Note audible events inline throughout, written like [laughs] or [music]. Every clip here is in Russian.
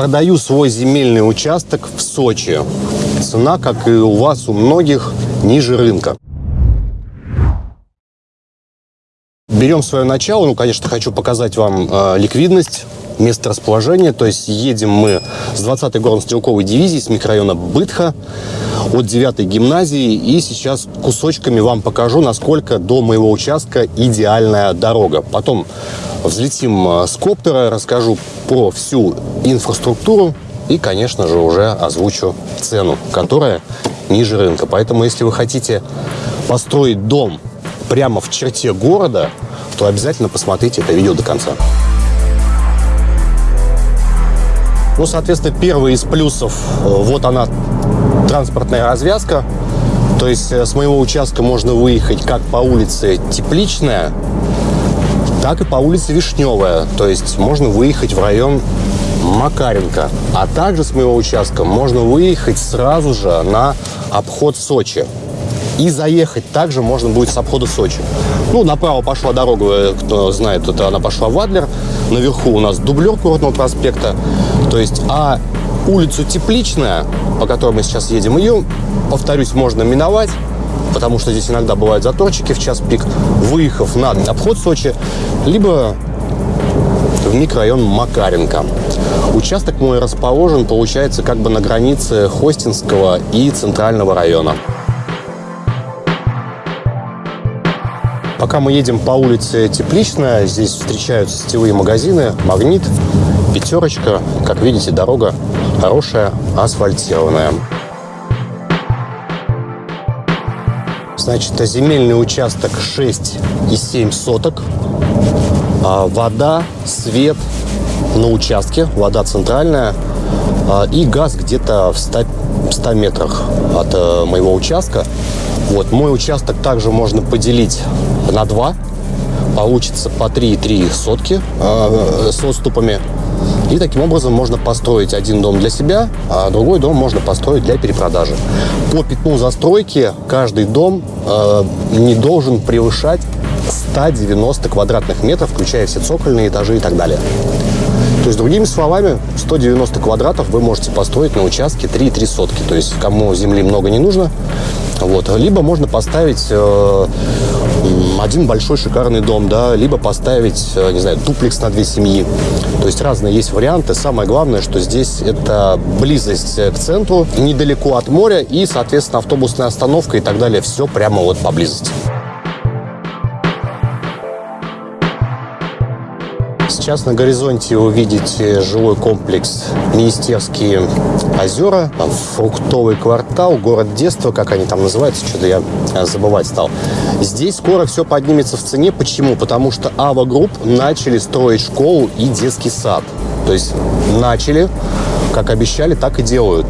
Продаю свой земельный участок в Сочи. Цена, как и у вас, у многих, ниже рынка. Берем свое начало. Ну, конечно, хочу показать вам э, ликвидность, место расположения. То есть едем мы с 20-й горно-стрелковой дивизии, с микрорайона Бытха, от 9-й гимназии. И сейчас кусочками вам покажу, насколько до моего участка идеальная дорога. Потом взлетим э, с коптера, расскажу про всю инфраструктуру и, конечно же, уже озвучу цену, которая ниже рынка. Поэтому, если вы хотите построить дом прямо в черте города, то обязательно посмотрите это видео до конца. Ну, соответственно, первый из плюсов, э, вот она, транспортная развязка. То есть э, с моего участка можно выехать как по улице Тепличная, так и по улице Вишневая. То есть можно выехать в район Макаренко. А также с моего участка можно выехать сразу же на обход Сочи. И заехать также можно будет с обхода Сочи. Ну, направо пошла дорога, кто знает, это она пошла в Адлер. Наверху у нас дублер Курортного проспекта. То есть, а улицу Тепличная, по которой мы сейчас едем, ее, повторюсь, можно миновать потому что здесь иногда бывают заторчики в час пик, выехав на обход Сочи, либо в микрорайон Макаренко. Участок мой расположен, получается, как бы на границе Хостинского и Центрального района. Пока мы едем по улице Тепличная, здесь встречаются сетевые магазины, Магнит, Пятерочка. Как видите, дорога хорошая, асфальтированная. Значит, земельный участок 6,7 соток. А, вода, свет на участке, вода центральная. А, и газ где-то в 100, 100 метрах от э, моего участка. Вот, мой участок также можно поделить на два. Получится по 3,3 сотки э, с отступами. И таким образом можно построить один дом для себя, а другой дом можно построить для перепродажи. По пятну застройки каждый дом э, не должен превышать 190 квадратных метров, включая все цокольные этажи и так далее. То есть, другими словами, 190 квадратов вы можете построить на участке 3,3 сотки. То есть, кому земли много не нужно, вот. Либо можно поставить э, один большой шикарный дом, да, либо поставить, э, не знаю, дуплекс на две семьи. То есть разные есть варианты. Самое главное, что здесь это близость к центру, недалеко от моря и, соответственно, автобусная остановка и так далее. Все прямо вот поблизости. Сейчас на горизонте вы видите жилой комплекс Министерские озера, фруктовый квартал, город детства, как они там называются, что-то я забывать стал. Здесь скоро все поднимется в цене. Почему? Потому что Ава Групп начали строить школу и детский сад. То есть начали, как обещали, так и делают.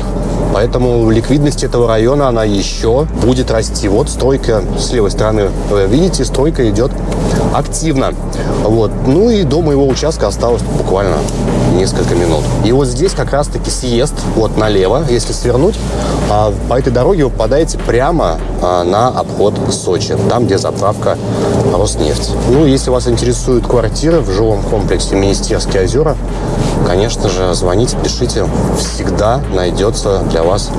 Поэтому ликвидность этого района, она еще будет расти. Вот стройка с левой стороны, вы видите, стройка идет активно. Вот. Ну и до моего участка осталось буквально несколько минут. И вот здесь как раз-таки съезд, вот налево, если свернуть, а по этой дороге вы попадаете прямо а, на обход Сочи, там, где заправка Роснефть. Ну, если вас интересуют квартиры в жилом комплексе Министерские озера, конечно же, звоните, пишите. Всегда найдется для вас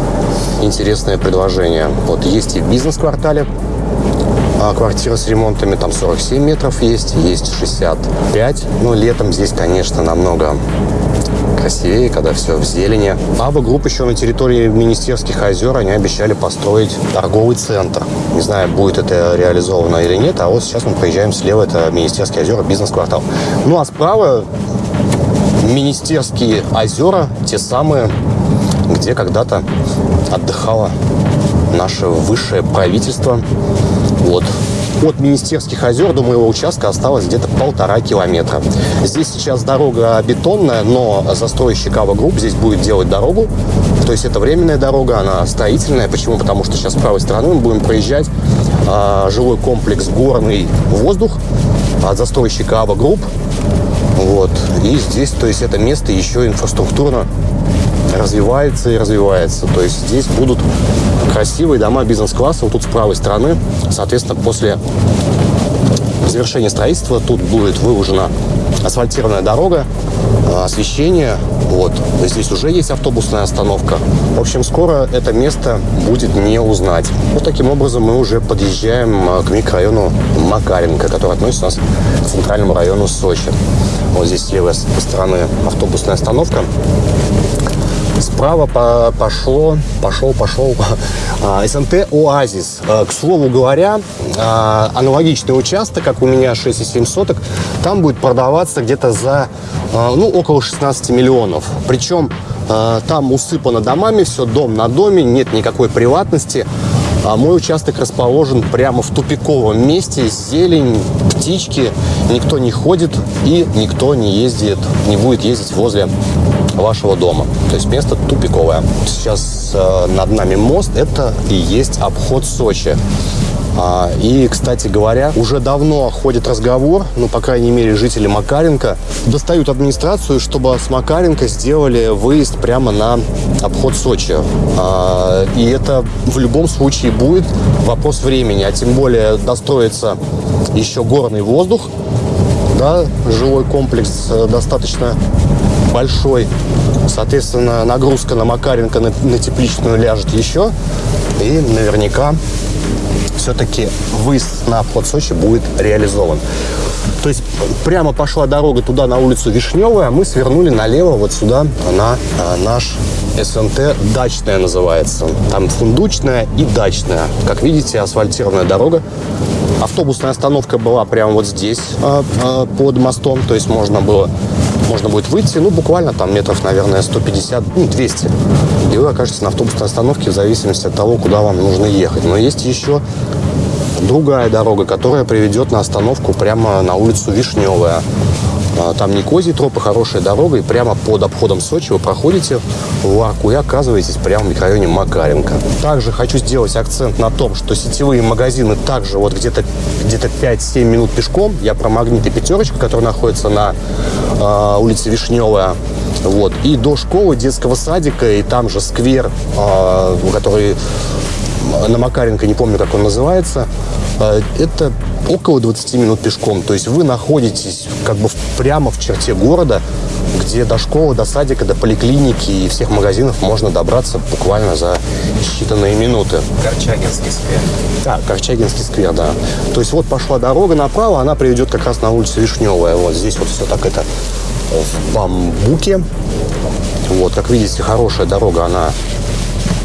интересное предложение. Вот есть и в бизнес-квартале, а квартира с ремонтами, там 47 метров есть, есть 65. Но летом здесь, конечно, намного красивее, когда все в зелени. Ава Групп еще на территории Министерских озер они обещали построить торговый центр. Не знаю, будет это реализовано или нет, а вот сейчас мы проезжаем слева, это Министерские озера, бизнес-квартал. Ну а справа Министерские озера, те самые, где когда-то отдыхало наше высшее правительство. Вот. От Министерских озер до моего участка осталось где-то полтора километра. Здесь сейчас дорога бетонная, но застройщик Ава Групп здесь будет делать дорогу. То есть это временная дорога, она строительная. Почему? Потому что сейчас с правой стороны мы будем проезжать а, жилой комплекс «Горный воздух» от застройщика Ава Групп. Вот. И здесь, то есть это место еще инфраструктурно развивается и развивается. То есть здесь будут красивые дома бизнес-класса. Вот тут с правой стороны, соответственно, после завершения строительства тут будет выложена асфальтированная дорога, освещение, Вот. Здесь уже есть автобусная остановка. В общем, скоро это место будет не узнать. Вот таким образом мы уже подъезжаем а, к микрорайону Макаренко, который относится нас к центральному району Сочи. Вот здесь с левой стороны автобусная остановка. Справа по пошло, пошел, пошел [laughs] а, СНТ «Оазис». А, к слову говоря, а, аналогичный участок, как у меня 6,7 соток, там будет продаваться где-то за ну, около 16 миллионов. Причем там усыпано домами, все дом на доме, нет никакой приватности. А мой участок расположен прямо в тупиковом месте, зелень, птички, никто не ходит и никто не ездит, не будет ездить возле вашего дома. То есть место тупиковое. Сейчас э, над нами мост, это и есть обход Сочи. А, и, кстати говоря, уже давно ходит разговор, ну, по крайней мере, жители Макаренко достают администрацию, чтобы с Макаренко сделали выезд прямо на обход Сочи. А, и это в любом случае будет вопрос времени, а тем более достроится еще горный воздух, да, жилой комплекс э, достаточно большой. Соответственно, нагрузка на Макаренко на, на тепличную ляжет еще. И наверняка все-таки выезд на обход Сочи будет реализован. То есть прямо пошла дорога туда, на улицу Вишневая, а мы свернули налево вот сюда, на а, наш СНТ «Дачная» называется. Там фундучная и дачная. Как видите, асфальтированная дорога. Автобусная остановка была прямо вот здесь, а, а, под мостом. То есть можно было можно будет выйти, ну, буквально там метров, наверное, 150, ну, 200. И вы окажетесь на автобусной остановке в зависимости от того, куда вам нужно ехать. Но есть еще другая дорога, которая приведет на остановку прямо на улицу Вишневая. А, там не козий троп, а хорошая дорога, и прямо под обходом Сочи вы проходите в арку и оказываетесь прямо в микрорайоне Макаренко. Также хочу сделать акцент на том, что сетевые магазины также вот где-то где, где -то 5-7 минут пешком. Я про магнит и пятерочку, который находится на э, улице Вишневая. Вот. И до школы, детского садика, и там же сквер, э, который на Макаренко, не помню, как он называется, это около 20 минут пешком. То есть вы находитесь как бы прямо в черте города, где до школы, до садика, до поликлиники и всех магазинов можно добраться буквально за считанные минуты. Корчагинский сквер. Да, Корчагинский сквер, да. То есть вот пошла дорога направо, она приведет как раз на улицу Вишневая. Вот здесь вот все так это в бамбуке. Вот, как видите, хорошая дорога, она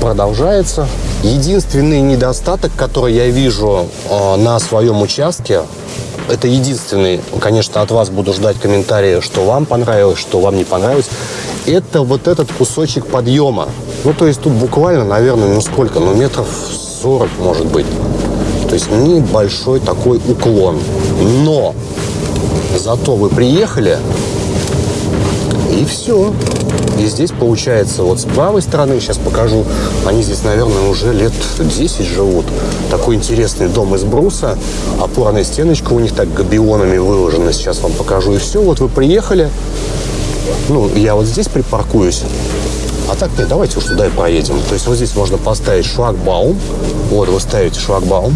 продолжается. Единственный недостаток, который я вижу э, на своем участке, это единственный, конечно, от вас буду ждать комментарии, что вам понравилось, что вам не понравилось. Это вот этот кусочек подъема. Ну, то есть тут буквально, наверное, ну сколько, ну метров 40, может быть. То есть небольшой такой уклон. Но зато вы приехали, и все. И здесь получается вот с правой стороны, сейчас покажу, они здесь, наверное, уже лет 10 живут. Такой интересный дом из бруса, опорная стеночка у них так габионами выложена. Сейчас вам покажу. И все, вот вы приехали. Ну, я вот здесь припаркуюсь. А так нет, давайте уж туда и проедем. То есть вот здесь можно поставить шлагбаум. Вот вы ставите шлагбаум.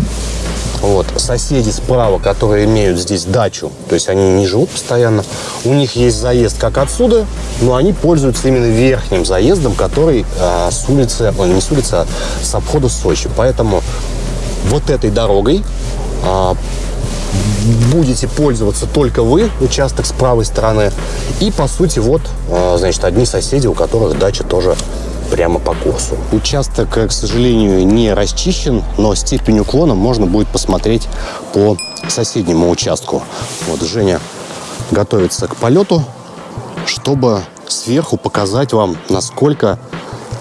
Вот. Соседи справа, которые имеют здесь дачу, то есть они не живут постоянно, у них есть заезд как отсюда, но они пользуются именно верхним заездом, который а, с улицы, не с улицы, а с обхода Сочи. Поэтому вот этой дорогой а, будете пользоваться только вы, участок с правой стороны. И, по сути, вот, а, значит, одни соседи, у которых дача тоже прямо по курсу. Участок, э, к сожалению, не расчищен, но степень уклона можно будет посмотреть по соседнему участку. Вот Женя готовится к полету, чтобы сверху показать вам, насколько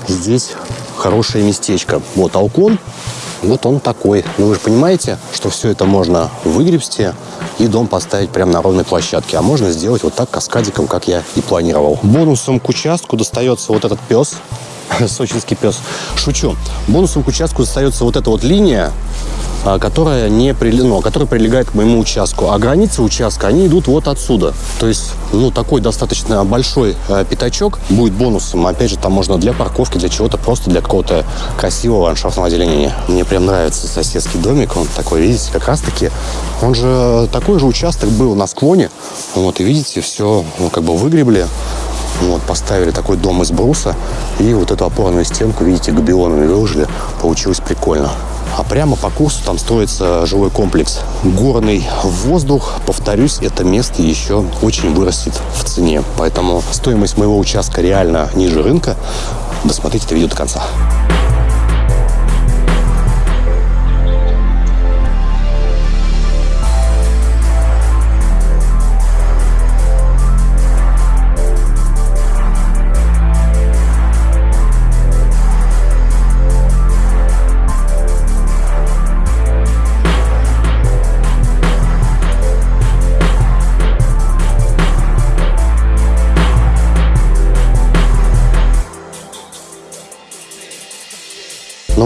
здесь хорошее местечко. Вот Алкон, вот он такой. Ну вы же понимаете, что все это можно выгребсти и дом поставить прямо на ровной площадке. А можно сделать вот так каскадиком, как я и планировал. Бонусом к участку достается вот этот пес. [laughs] сочинский пес. Шучу. Бонусом к участку остается вот эта вот линия, а, которая, не при... ну, которая прилегает к моему участку. А границы участка, они идут вот отсюда. То есть, ну, такой достаточно большой э, пятачок будет бонусом. Опять же, там можно для парковки, для чего-то, просто для какого-то красивого ландшафтного озеленения. Мне прям нравится соседский домик. Он такой, видите, как раз-таки, он же, такой же участок был на склоне. Вот, и видите, все, ну, как бы выгребли Вот, поставили такой дом из бруса. И вот эту опорную стенку, видите, габионами выложили. Получилось прикольно. А прямо по курсу там строится жилой комплекс. Горный воздух, повторюсь, это место еще очень вырастет в цене. Поэтому стоимость моего участка реально ниже рынка. Досмотрите это видео до конца.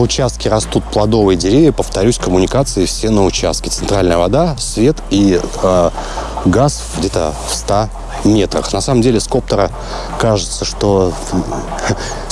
Участке растут плодовые деревья, повторюсь, коммуникации все на участке. Центральная вода, свет и э, газ где-то в 100 метрах. На самом деле с коптера кажется, что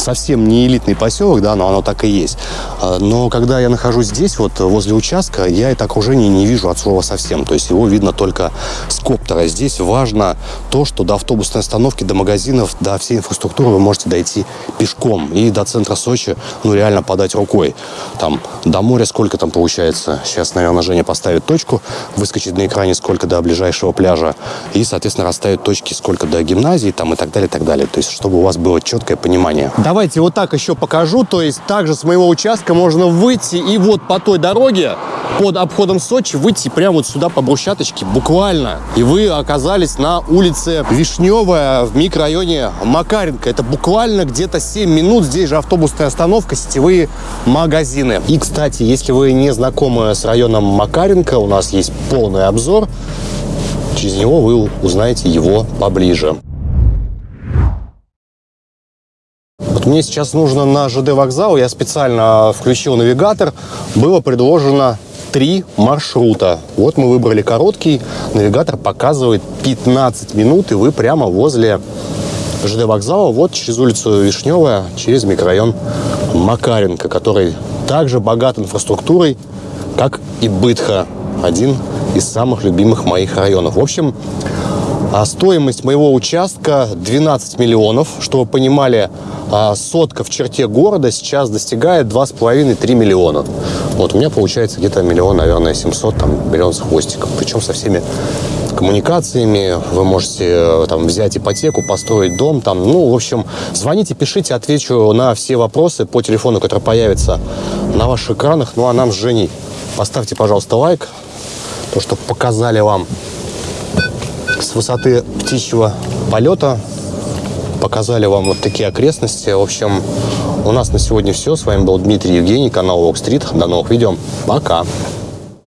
совсем не элитный поселок, да, но оно так и есть. А, но когда я нахожусь здесь, вот возле участка, я это окружение не вижу от слова совсем. То есть его видно только с коптера. Здесь важно то, что до автобусной остановки, до магазинов, до всей инфраструктуры вы можете дойти пешком. И до центра Сочи, ну, реально подать рукой. Там до моря сколько там получается? Сейчас, наверное, Женя поставит точку, выскочит на экране сколько до ближайшего пляжа. И, соответственно, расставит точки сколько до гимназии там и так далее, и так далее. То есть, чтобы у вас было четкое понимание. Давайте вот так еще покажу. То есть также с моего участка можно выйти и вот по той дороге под обходом Сочи выйти прямо вот сюда по брусчаточке буквально. И вы оказались на улице Вишневая в микрорайоне Макаренко. Это буквально где-то 7 минут. Здесь же автобусная остановка, сетевые магазины. И, кстати, если вы не знакомы с районом Макаренко, у нас есть полный обзор. Через него вы узнаете его поближе. Вот мне сейчас нужно на ЖД вокзал, я специально включил навигатор, было предложено три маршрута. Вот мы выбрали короткий, навигатор показывает 15 минут, и вы прямо возле ЖД вокзала, вот через улицу Вишневая, через микрорайон Макаренко, который также богат инфраструктурой, как и Бытха, один из самых любимых моих районов. В общем, а стоимость моего участка 12 миллионов. Чтобы вы понимали, а сотка в черте города сейчас достигает 2,5-3 миллиона. Вот у меня получается где-то миллион, наверное, 700, там, миллион с хвостиком. Причем со всеми коммуникациями. Вы можете э, там взять ипотеку, построить дом. Там, ну, в общем, звоните, пишите, отвечу на все вопросы по телефону, который появится на ваших экранах. Ну, а нам с Женей поставьте, пожалуйста, лайк. То, что показали вам с высоты птичьего полета. Показали вам вот такие окрестности. В общем, у нас на сегодня все. С вами был Дмитрий Евгений, канал Walk Street. До новых видео. Пока!